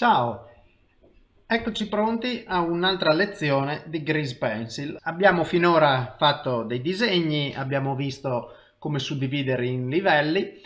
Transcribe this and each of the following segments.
Ciao, eccoci pronti a un'altra lezione di Grease Pencil. Abbiamo finora fatto dei disegni, abbiamo visto come suddividere in livelli,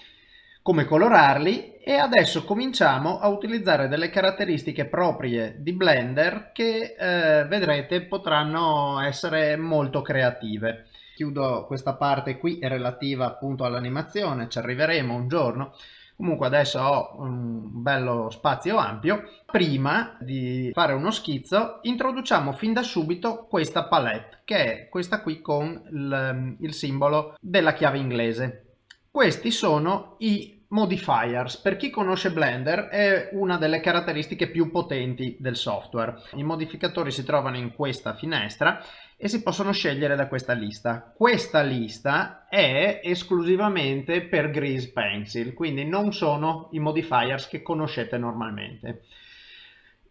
come colorarli e adesso cominciamo a utilizzare delle caratteristiche proprie di Blender che eh, vedrete potranno essere molto creative. Chiudo questa parte qui relativa appunto all'animazione, ci arriveremo un giorno Comunque adesso ho un bello spazio ampio. Prima di fare uno schizzo introduciamo fin da subito questa palette che è questa qui con il, il simbolo della chiave inglese. Questi sono i modifiers. Per chi conosce Blender è una delle caratteristiche più potenti del software. I modificatori si trovano in questa finestra e si possono scegliere da questa lista. Questa lista è esclusivamente per Grease Pencil, quindi non sono i modifiers che conoscete normalmente.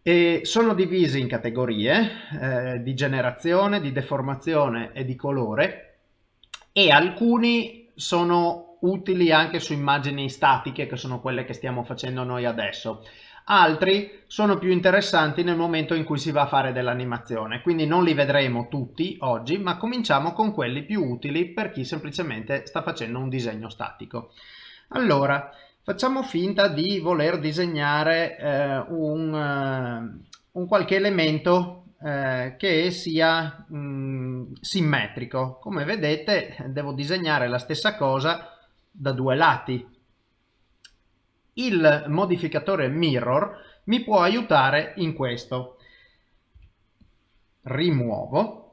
E sono divisi in categorie eh, di generazione, di deformazione e di colore e alcuni sono utili anche su immagini statiche che sono quelle che stiamo facendo noi adesso altri sono più interessanti nel momento in cui si va a fare dell'animazione, quindi non li vedremo tutti oggi, ma cominciamo con quelli più utili per chi semplicemente sta facendo un disegno statico. Allora, facciamo finta di voler disegnare eh, un, uh, un, qualche elemento eh, che sia mh, mm, simmetrico. Come vedete devo disegnare la stessa cosa da due lati, il modificatore mirror mi può aiutare in questo. Rimuovo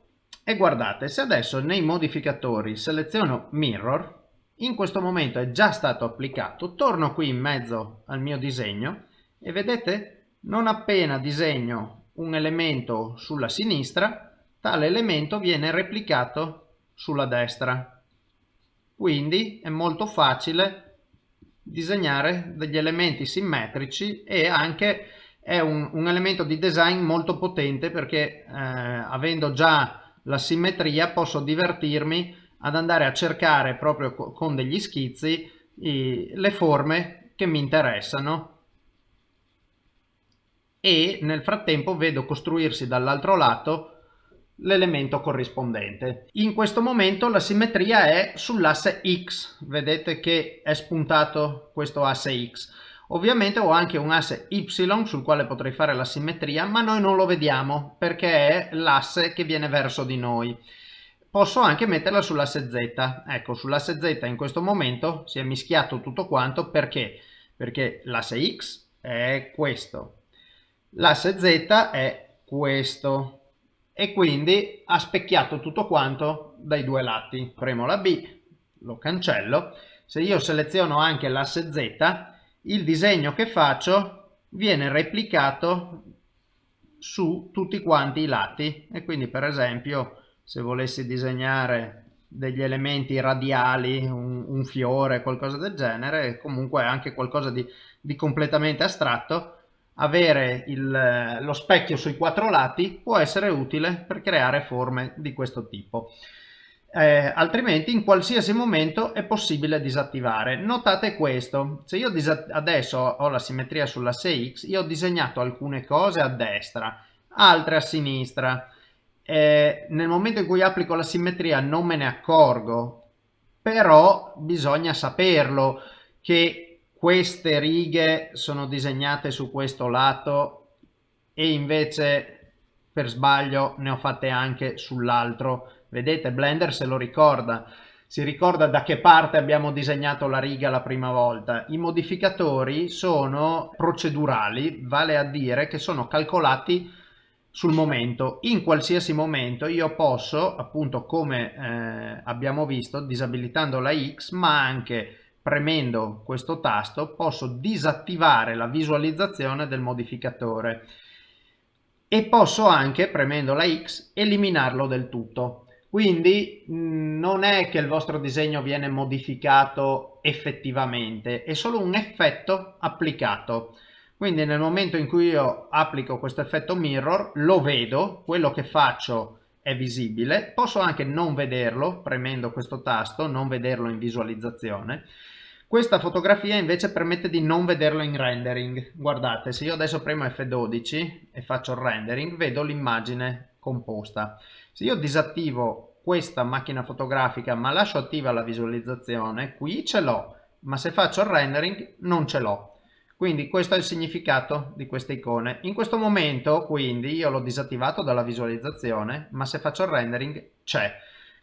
e guardate se adesso nei modificatori seleziono mirror in questo momento è già stato applicato torno qui in mezzo al mio disegno e vedete non appena disegno un elemento sulla sinistra tale elemento viene replicato sulla destra quindi è molto facile disegnare degli elementi simmetrici e anche è un, un elemento di design molto potente perché eh, avendo già la simmetria posso divertirmi ad andare a cercare proprio con degli schizzi i, le forme che mi interessano. E nel frattempo vedo costruirsi dall'altro lato l'elemento corrispondente. In questo momento la simmetria è sull'asse X, vedete che è spuntato questo asse X. Ovviamente ho anche un asse Y sul quale potrei fare la simmetria, ma noi non lo vediamo perché è l'asse che viene verso di noi. Posso anche metterla sull'asse Z. Ecco, sull'asse Z in questo momento si è mischiato tutto quanto perché? Perché l'asse X è questo, l'asse Z è questo e quindi ha specchiato tutto quanto dai due lati. Premo la B, lo cancello. Se io seleziono anche l'asse Z, il disegno che faccio viene replicato su tutti quanti i lati e quindi per esempio se volessi disegnare degli elementi radiali, un, un fiore, qualcosa del genere, comunque anche qualcosa di, di completamente astratto, avere il, lo specchio sui quattro lati può essere utile per creare forme di questo tipo. Eh, altrimenti in qualsiasi momento è possibile disattivare. Notate questo, se io adesso ho la simmetria sull'asse X, io ho disegnato alcune cose a destra, altre a sinistra. Eh, nel momento in cui applico la simmetria non me ne accorgo, però bisogna saperlo che queste righe sono disegnate su questo lato e invece per sbaglio ne ho fatte anche sull'altro. Vedete Blender se lo ricorda. Si ricorda da che parte abbiamo disegnato la riga la prima volta. I modificatori sono procedurali vale a dire che sono calcolati sul momento. In qualsiasi momento io posso appunto come eh, abbiamo visto disabilitando la X ma anche premendo questo tasto posso disattivare la visualizzazione del modificatore e posso anche premendo la X eliminarlo del tutto. Quindi non è che il vostro disegno viene modificato effettivamente è solo un effetto applicato. Quindi nel momento in cui io applico questo effetto mirror lo vedo quello che faccio è visibile posso anche non vederlo premendo questo tasto non vederlo in visualizzazione Questa fotografia invece permette di non vederlo in rendering. Guardate, se io adesso premo F12 e faccio il rendering, vedo l'immagine composta. Se io disattivo questa macchina fotografica ma lascio attiva la visualizzazione, qui ce l'ho, ma se faccio il rendering non ce l'ho. Quindi questo è il significato di queste icone. In questo momento quindi io l'ho disattivato dalla visualizzazione, ma se faccio il rendering c'è.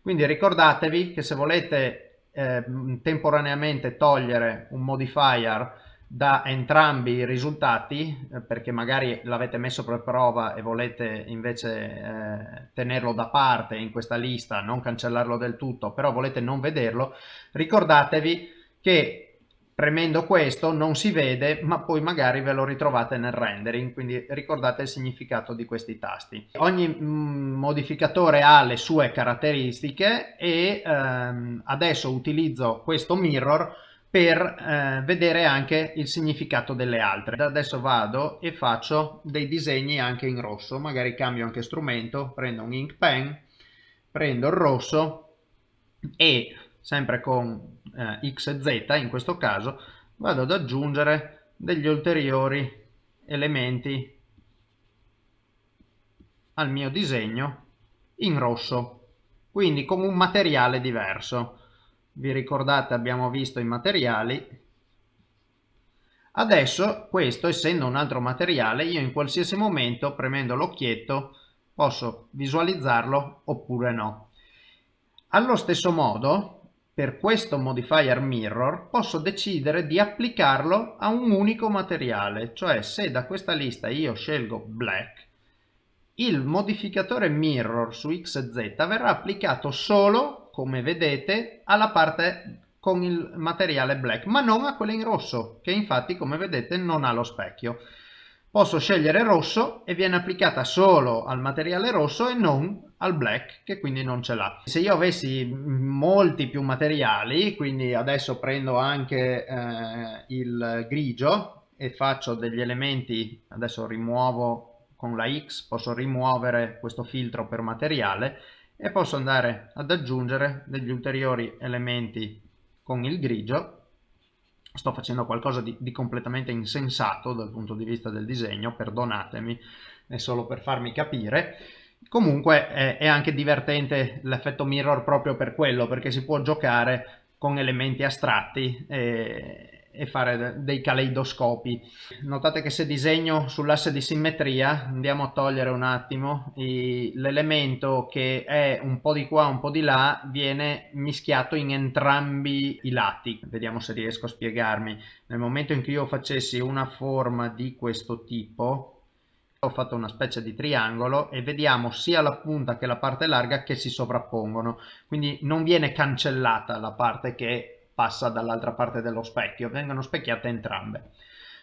Quindi ricordatevi che se volete eh, temporaneamente togliere un modifier da entrambi i risultati eh, perché magari l'avete messo per prova e volete invece eh, tenerlo da parte in questa lista, non cancellarlo del tutto, però volete non vederlo, ricordatevi che premendo questo non si vede ma poi magari ve lo ritrovate nel rendering quindi ricordate il significato di questi tasti. Ogni mm, modificatore ha le sue caratteristiche e ehm, adesso utilizzo questo mirror per eh, vedere anche il significato delle altre. Adesso vado e faccio dei disegni anche in rosso. Magari cambio anche strumento prendo un ink pen prendo il rosso e sempre con eh, x e z in questo caso, vado ad aggiungere degli ulteriori elementi al mio disegno in rosso, quindi con un materiale diverso. Vi ricordate abbiamo visto i materiali. Adesso questo essendo un altro materiale io in qualsiasi momento premendo l'occhietto posso visualizzarlo oppure no. Allo stesso modo per questo modifier mirror posso decidere di applicarlo a un unico materiale, cioè se da questa lista io scelgo black, il modificatore mirror su x e z verrà applicato solo, come vedete, alla parte con il materiale black, ma non a quella in rosso, che infatti, come vedete, non ha lo specchio. Posso scegliere rosso e viene applicata solo al materiale rosso e non al black che quindi non ce l'ha. Se io avessi molti più materiali, quindi adesso prendo anche eh, il grigio e faccio degli elementi, adesso rimuovo con la X, posso rimuovere questo filtro per materiale e posso andare ad aggiungere degli ulteriori elementi con il grigio sto facendo qualcosa di, di, completamente insensato dal punto di vista del disegno, perdonatemi, è solo per farmi capire. Comunque è, è anche divertente l'effetto mirror proprio per quello, perché si può giocare con elementi astratti e, e fare dei caleidoscopi. Notate che se disegno sull'asse di simmetria, andiamo a togliere un attimo, l'elemento che è un po' di qua, un po' di là, viene mischiato in entrambi i lati. Vediamo se riesco a spiegarmi. Nel momento in cui io facessi una forma di questo tipo, ho fatto una specie di triangolo e vediamo sia la punta che la parte larga che si sovrappongono quindi non viene cancellata la parte che passa dall'altra parte dello specchio, vengono specchiate entrambe.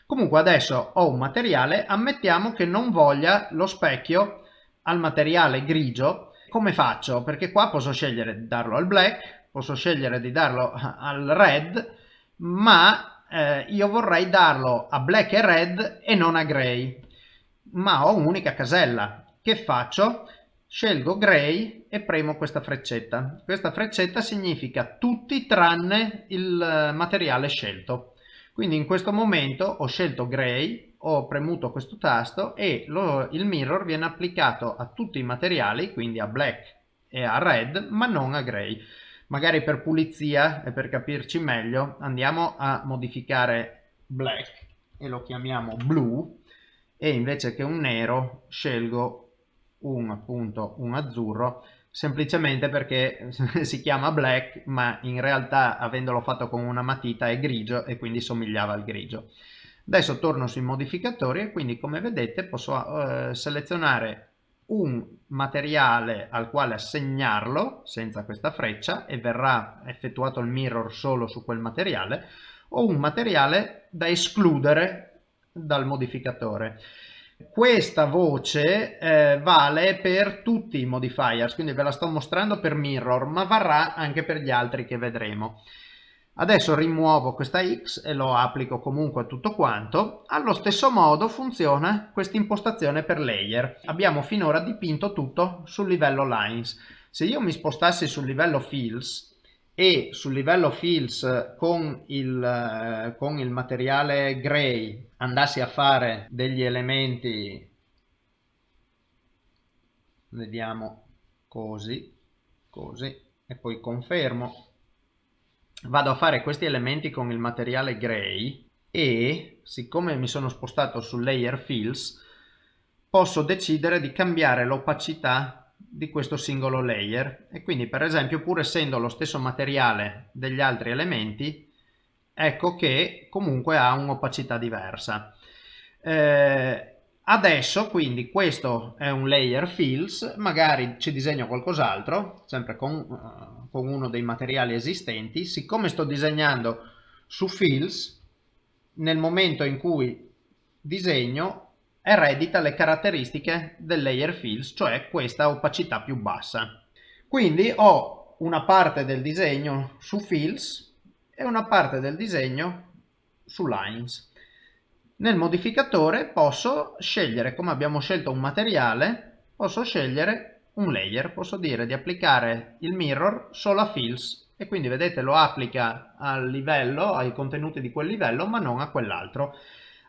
Comunque adesso ho un materiale, ammettiamo che non voglia lo specchio al materiale grigio, come faccio? Perché qua posso scegliere di darlo al black, posso scegliere di darlo al red, ma eh, io vorrei darlo a black e red e non a gray, ma ho un'unica casella. Che faccio? scelgo gray e premo questa freccetta. Questa freccetta significa tutti tranne il eh, materiale scelto. Quindi in questo momento ho scelto gray, ho premuto questo tasto e lo, il mirror viene applicato a tutti i materiali, quindi a black e a red, ma non a gray. Magari per pulizia e per capirci meglio andiamo a modificare black e lo chiamiamo blu e invece che un nero scelgo un, appunto, un azzurro semplicemente perché si chiama black ma in realtà avendolo fatto con una matita è grigio e quindi somigliava al grigio. Adesso torno sui modificatori e quindi come vedete posso eh, selezionare un materiale al quale assegnarlo senza questa freccia e verrà effettuato il mirror solo su quel materiale o un materiale da escludere dal modificatore. Questa voce eh, vale per tutti i modifiers, quindi ve la sto mostrando per mirror, ma varrà anche per gli altri che vedremo. Adesso rimuovo questa X e lo applico comunque a tutto quanto. Allo stesso modo funziona questa impostazione per layer. Abbiamo finora dipinto tutto sul livello lines. Se io mi spostassi sul livello fills e sul livello fills con il, eh, con il materiale gray andassi a fare degli elementi vediamo così così e poi confermo. Vado a fare questi elementi con il materiale gray e siccome mi sono spostato sul layer fills posso decidere di cambiare l'opacità di questo singolo layer e quindi per esempio pur essendo lo stesso materiale degli altri elementi ecco che comunque ha un'opacità diversa eh, Adesso quindi questo è un layer fills, magari ci disegno qualcos'altro, sempre con, uh, con, uno dei materiali esistenti. Siccome sto disegnando su fills, nel momento in cui disegno eredita le caratteristiche del layer fills, cioè questa opacità più bassa. Quindi ho una parte del disegno su fills e una parte del disegno su lines. Nel modificatore posso scegliere, come abbiamo scelto un materiale, posso scegliere un layer, posso dire di applicare il mirror solo a fills e quindi vedete lo applica al livello, ai contenuti di quel livello, ma non a quell'altro.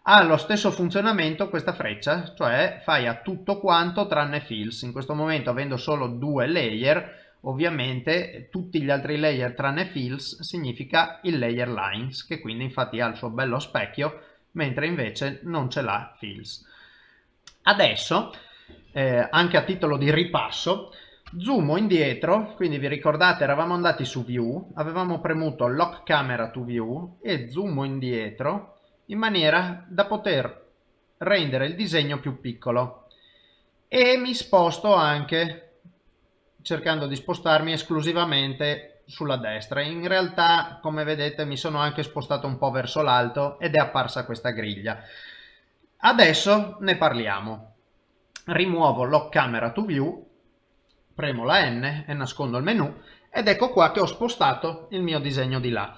Ha lo stesso funzionamento questa freccia, cioè fai a tutto quanto tranne fills. In questo momento avendo solo due layer, ovviamente tutti gli altri layer tranne fills significa il layer lines, che quindi infatti ha il suo bello specchio mentre invece non ce l'ha Fills. Adesso, eh, anche a titolo di ripasso, zoomo indietro, quindi vi ricordate eravamo andati su View, avevamo premuto Lock Camera to View e zoomo indietro in maniera da poter rendere il disegno più piccolo e mi sposto anche cercando di spostarmi esclusivamente sulla destra. In realtà, come vedete, mi sono anche spostato un po' verso l'alto ed è apparsa questa griglia. Adesso ne parliamo. Rimuovo Lock Camera to View, premo la N e nascondo il menu ed ecco qua che ho spostato il mio disegno di là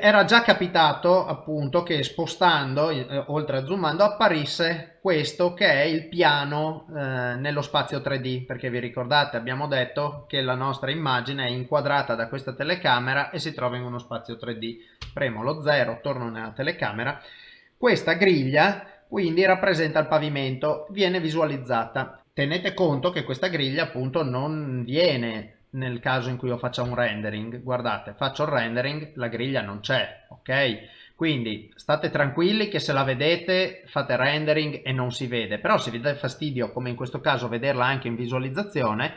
era già capitato appunto che spostando, eh, oltre a zoomando, apparisse questo che è il piano eh, nello spazio 3D, perché vi ricordate abbiamo detto che la nostra immagine è inquadrata da questa telecamera e si trova in uno spazio 3D. Premo lo 0, torno nella telecamera. Questa griglia quindi rappresenta il pavimento, viene visualizzata. Tenete conto che questa griglia appunto non viene nel caso in cui io faccia un rendering. Guardate faccio il rendering la griglia non c'è ok? Quindi state tranquilli che se la vedete fate rendering e non si vede. Però se vi dà fastidio come in questo caso vederla anche in visualizzazione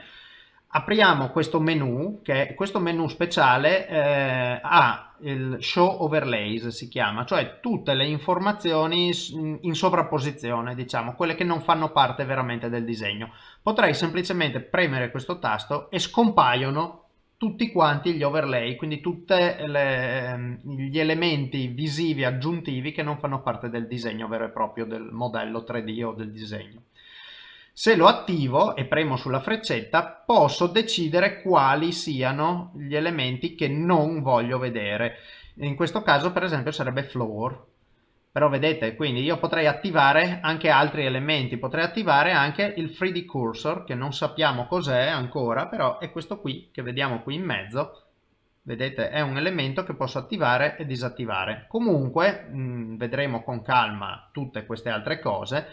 apriamo questo menu che questo menu speciale eh, ha il show overlays si chiama cioè tutte le informazioni in sovrapposizione diciamo quelle che non fanno parte veramente del disegno. Potrei semplicemente premere questo tasto e scompaiono tutti quanti gli overlay quindi tutti gli elementi visivi aggiuntivi che non fanno parte del disegno vero e proprio del modello 3D o del disegno se lo attivo e premo sulla freccetta posso decidere quali siano gli elementi che non voglio vedere. In questo caso per esempio sarebbe floor. Però vedete, quindi io potrei attivare anche altri elementi, potrei attivare anche il 3D cursor che non sappiamo cos'è ancora, però è questo qui che vediamo qui in mezzo. Vedete, è un elemento che posso attivare e disattivare. Comunque, mh, mm, vedremo con calma tutte queste altre cose.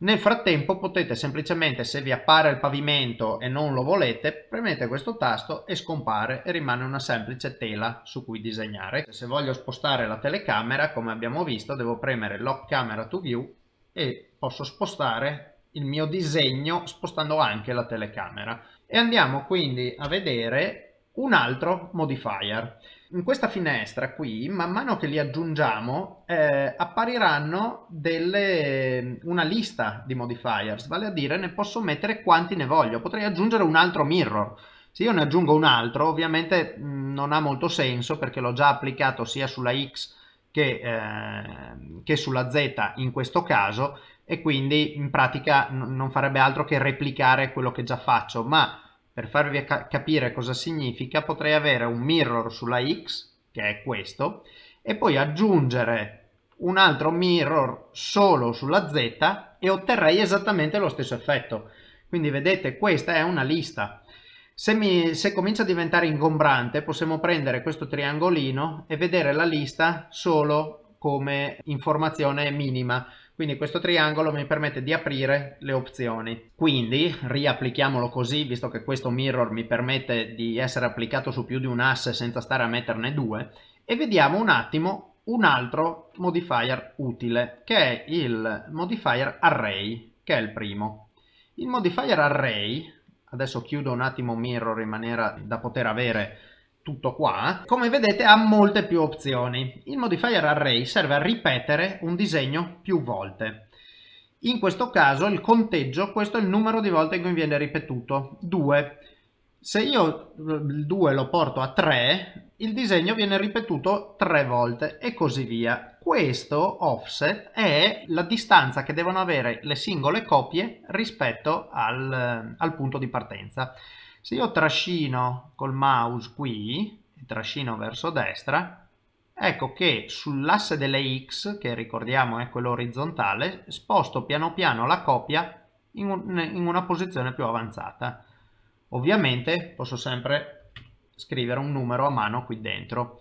Nel frattempo potete semplicemente, se vi appare il pavimento e non lo volete, premete questo tasto e scompare e rimane una semplice tela su cui disegnare. Se voglio spostare la telecamera, come abbiamo visto, devo premere Lock Camera to View e posso spostare il mio disegno spostando anche la telecamera. E andiamo quindi a vedere un altro modifier in questa finestra qui, man mano che li aggiungiamo, eh, appariranno delle, una lista di modifiers, vale a dire ne posso mettere quanti ne voglio. Potrei aggiungere un altro mirror. Se io ne aggiungo un altro, ovviamente mm, non ha molto senso perché l'ho già applicato sia sulla X che, eh, che sulla Z in questo caso e quindi in pratica non farebbe altro che replicare quello che già faccio, ma per farvi capire cosa significa potrei avere un mirror sulla X, che è questo, e poi aggiungere un altro mirror solo sulla Z e otterrei esattamente lo stesso effetto. Quindi vedete questa è una lista. Se, mi, se comincia a diventare ingombrante possiamo prendere questo triangolino e vedere la lista solo come informazione minima quindi questo triangolo mi permette di aprire le opzioni. Quindi riapplichiamolo così, visto che questo mirror mi permette di essere applicato su più di un asse senza stare a metterne due, e vediamo un attimo un altro modifier utile, che è il modifier array, che è il primo. Il modifier array, adesso chiudo un attimo mirror in maniera da poter avere tutto qua, come vedete ha molte più opzioni. Il modifier array serve a ripetere un disegno più volte. In questo caso il conteggio, questo è il numero di volte in cui viene ripetuto, 2. Se io il 2 lo porto a 3, il disegno viene ripetuto 3 volte e così via. Questo offset è la distanza che devono avere le singole copie rispetto al, al punto di partenza. Se io trascino col mouse qui, trascino verso destra, ecco che sull'asse delle X, che ricordiamo è quello orizzontale, sposto piano piano la copia in, un, in una posizione più avanzata. Ovviamente posso sempre scrivere un numero a mano qui dentro.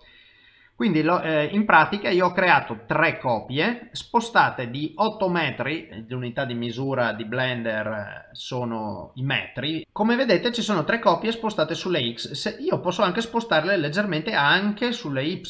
Quindi lo, eh, in pratica io ho creato tre copie spostate di 8 metri, l'unità di misura di Blender eh, sono i metri. Come vedete ci sono tre copie spostate sulle X, Se io posso anche spostarle leggermente anche sulle Y.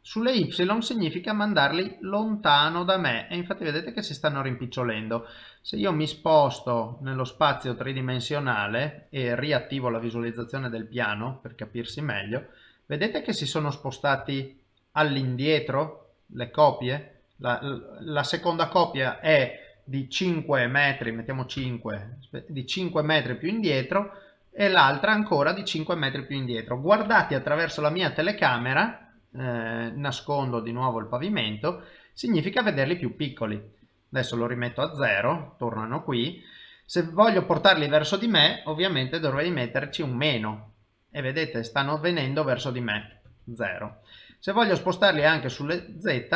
Sulle Y significa mandarli lontano da me e infatti vedete che si stanno rimpicciolendo. Se io mi sposto nello spazio tridimensionale e riattivo la visualizzazione del piano per capirsi meglio, Vedete che si sono spostati all'indietro le copie? La, la, seconda copia è di 5 metri, mettiamo 5, di 5 metri più indietro e l'altra ancora di 5 metri più indietro. Guardati attraverso la mia telecamera, eh, nascondo di nuovo il pavimento, significa vederli più piccoli. Adesso lo rimetto a 0, tornano qui. Se voglio portarli verso di me, ovviamente dovrei metterci un meno, e vedete stanno venendo verso di me 0 se voglio spostarli anche sulle z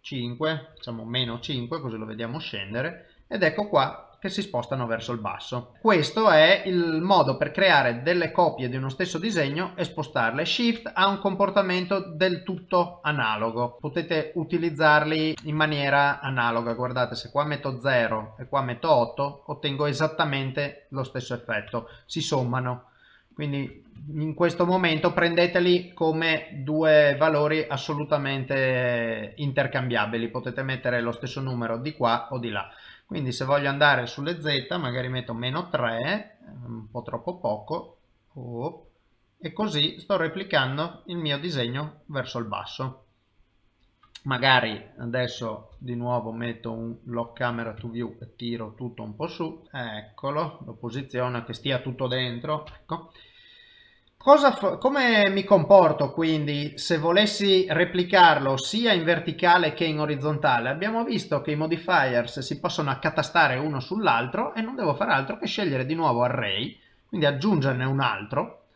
5 diciamo meno 5 così lo vediamo scendere ed ecco qua che si spostano verso il basso. Questo è il modo per creare delle copie di uno stesso disegno e spostarle. Shift ha un comportamento del tutto analogo. Potete utilizzarli in maniera analoga. Guardate, se qua metto 0 e qua metto 8, ottengo esattamente lo stesso effetto. Si sommano quindi in questo momento prendeteli come due valori assolutamente intercambiabili. Potete mettere lo stesso numero di qua o di là. Quindi se voglio andare sulle z magari metto meno 3 un po' troppo poco oh, e così sto replicando il mio disegno verso il basso magari adesso di nuovo metto un lock camera to view e tiro tutto un po' su eccolo lo posiziono che stia tutto dentro ecco Cosa come mi comporto quindi se volessi replicarlo sia in verticale che in orizzontale? Abbiamo visto che i modifiers si possono accatastare uno sull'altro e non devo fare altro che scegliere di nuovo array, quindi aggiungerne un altro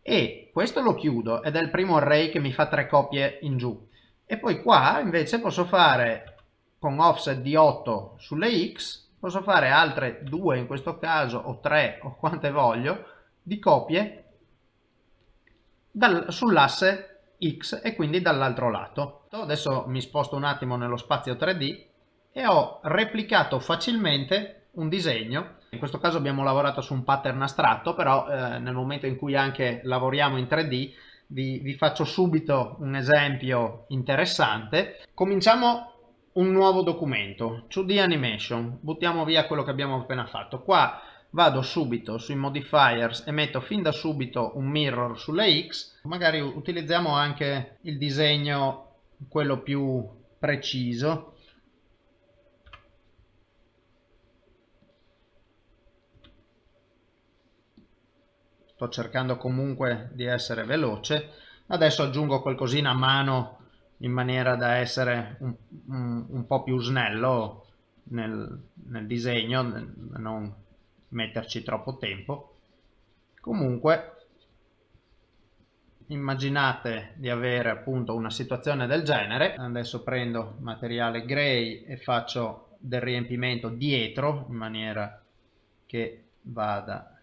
e questo lo chiudo ed è il primo array che mi fa tre copie in giù. E poi qua invece posso fare con offset di 8 sulle x, posso fare altre due in questo caso o tre o quante voglio di copie sull'asse X e quindi dall'altro lato. Adesso mi sposto un attimo nello spazio 3D e ho replicato facilmente un disegno. In questo caso abbiamo lavorato su un pattern astratto, però eh, nel momento in cui anche lavoriamo in 3D vi, vi faccio subito un esempio interessante. Cominciamo un nuovo documento, 2D Animation, buttiamo via quello che abbiamo appena fatto. Qua vado subito sui modifiers e metto fin da subito un mirror sulle X, magari utilizziamo anche il disegno quello più preciso. Sto cercando comunque di essere veloce. Adesso aggiungo qualcosina a mano in maniera da essere un, un, un po' più snello nel, nel disegno, non metterci troppo tempo comunque immaginate di avere appunto una situazione del genere adesso prendo materiale gray e faccio del riempimento dietro in maniera che vada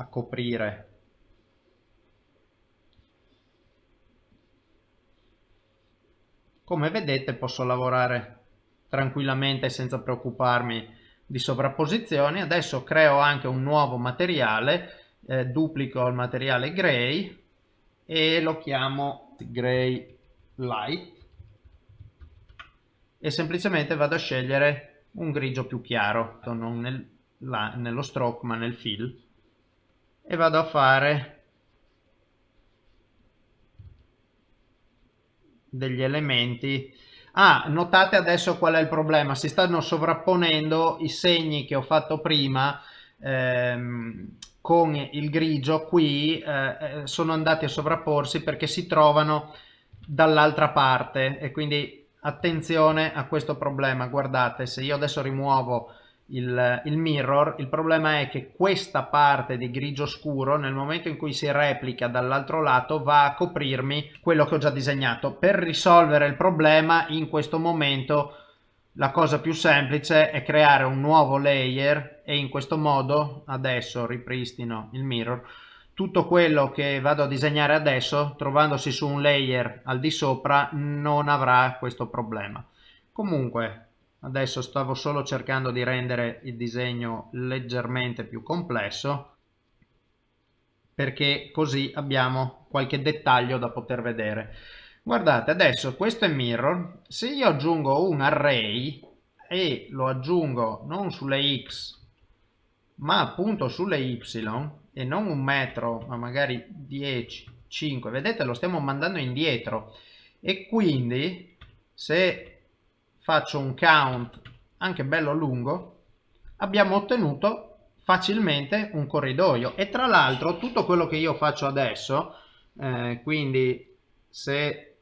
a coprire. Come vedete posso lavorare tranquillamente senza preoccuparmi di sovrapposizioni. Adesso creo anche un nuovo materiale eh, duplico il materiale gray e lo chiamo gray light. E semplicemente vado a scegliere un grigio più chiaro non nel, la, nello stroke ma nel fill e vado a fare degli elementi. Ah notate adesso qual è il problema. Si stanno sovrapponendo i segni che ho fatto prima ehm, con il grigio. Qui eh, eh, sono andati a sovrapporsi perché si trovano dall'altra parte. E quindi attenzione a questo problema. Guardate se io adesso rimuovo il, il, mirror il problema è che questa parte di grigio scuro nel momento in cui si replica dall'altro lato va a coprirmi quello che ho già disegnato. Per risolvere il problema in questo momento la cosa più semplice è creare un nuovo layer e in questo modo adesso ripristino il mirror tutto quello che vado a disegnare adesso trovandosi su un layer al di sopra non avrà questo problema. Comunque adesso stavo solo cercando di rendere il disegno leggermente più complesso perché così abbiamo qualche dettaglio da poter vedere. Guardate adesso questo è mirror. Se io aggiungo un array e lo aggiungo non sulle x ma appunto sulle y e non un metro ma magari 10 5 vedete lo stiamo mandando indietro. E quindi se faccio un count anche bello lungo abbiamo ottenuto facilmente un corridoio. E tra l'altro tutto quello che io faccio adesso eh, quindi se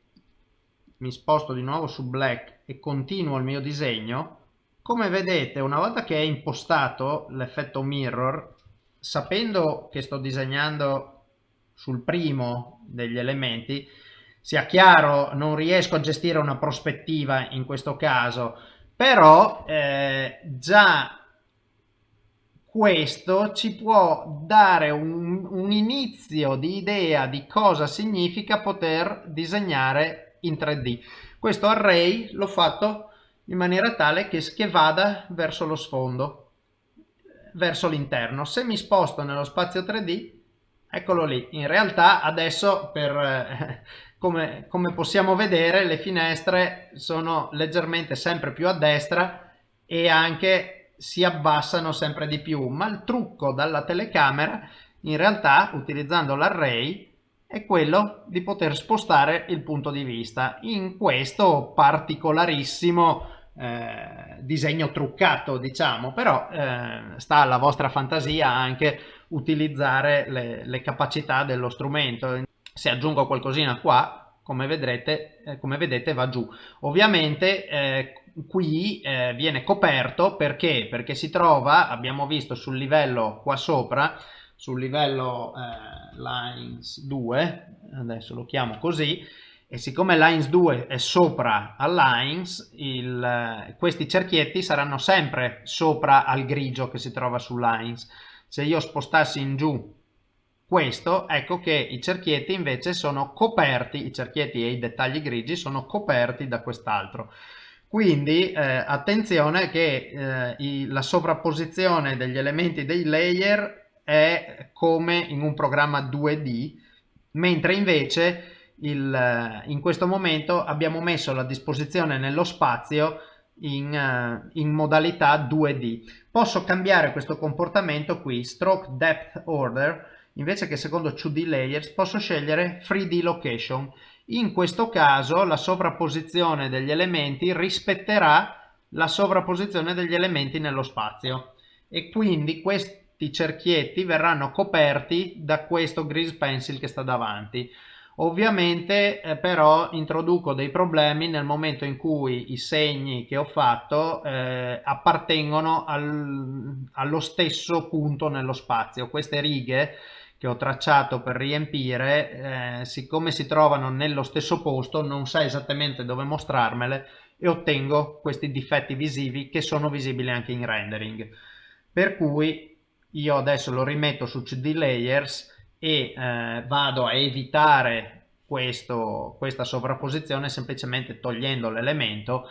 mi sposto di nuovo su black e continuo il mio disegno come vedete una volta che è impostato l'effetto mirror sapendo che sto disegnando sul primo degli elementi sia chiaro non riesco a gestire una prospettiva in questo caso però eh, già questo ci può dare un, un inizio di idea di cosa significa poter disegnare in 3D. Questo array l'ho fatto in maniera tale che, che vada verso lo sfondo, verso l'interno. Se mi sposto nello spazio 3D, eccolo lì. In realtà adesso per... Eh, come, come possiamo vedere le finestre sono leggermente sempre più a destra e anche si abbassano sempre di più. Ma il trucco dalla telecamera in realtà utilizzando l'array è quello di poter spostare il punto di vista. In questo particolarissimo eh, disegno truccato diciamo però eh, sta alla vostra fantasia anche utilizzare le, le, capacità dello strumento se aggiungo qualcosina qua come vedrete, eh, come vedete va giù. Ovviamente eh, qui eh, viene coperto perché? Perché si trova abbiamo visto sul livello qua sopra sul livello eh, lines 2 adesso lo chiamo così e siccome lines 2 è sopra a lines il, eh, questi cerchietti saranno sempre sopra al grigio che si trova su lines. Se io spostassi in giù questo ecco che i cerchietti invece sono coperti i cerchietti e i dettagli grigi sono coperti da quest'altro quindi eh, attenzione che eh, i, la sovrapposizione degli elementi dei layer è come in un programma 2D, mentre invece il, in questo momento abbiamo messo la disposizione nello spazio in, uh, in, modalità 2D. Posso cambiare questo comportamento qui, stroke depth order, invece che secondo 2D layers posso scegliere 3D location. In questo caso la sovrapposizione degli elementi rispetterà la sovrapposizione degli elementi nello spazio e quindi questo i cerchietti verranno coperti da questo grease pencil che sta davanti. Ovviamente eh, però introduco dei problemi nel momento in cui i segni che ho fatto eh, appartengono al, allo stesso punto nello spazio. Queste righe che ho tracciato per riempire, eh, siccome si trovano nello stesso posto, non sa esattamente dove mostrarmele e ottengo questi difetti visivi che sono visibili anche in rendering. Per cui io adesso lo rimetto su CD Layers e eh, vado a evitare questo, questa sovrapposizione semplicemente togliendo l'elemento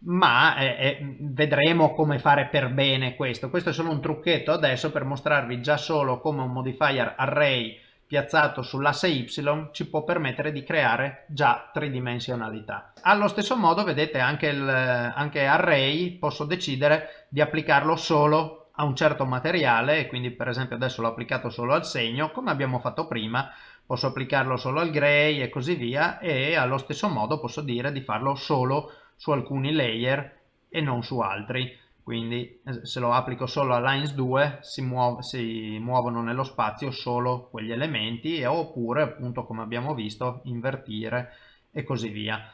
ma eh, eh, vedremo come fare per bene questo. Questo è solo un trucchetto adesso per mostrarvi già solo come un modifier array piazzato sull'asse y ci può permettere di creare già tridimensionalità. Allo stesso modo vedete anche, il, anche array posso decidere di applicarlo solo a un certo materiale e quindi per esempio adesso l'ho applicato solo al segno come abbiamo fatto prima posso applicarlo solo al gray e così via e allo stesso modo posso dire di farlo solo su alcuni layer e non su altri. Quindi eh, se lo applico solo a lines 2 si, muov si muovono nello spazio solo quegli elementi oppure appunto come abbiamo visto invertire e così via.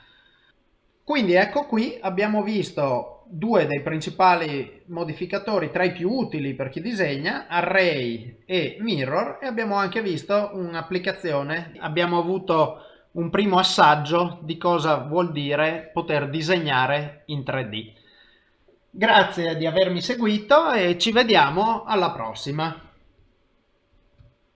Quindi ecco qui abbiamo visto due dei principali modificatori tra i più utili per chi disegna, array e mirror e abbiamo anche visto un'applicazione, abbiamo avuto un primo assaggio di cosa vuol dire poter disegnare in 3D. Grazie di avermi seguito e ci vediamo alla prossima.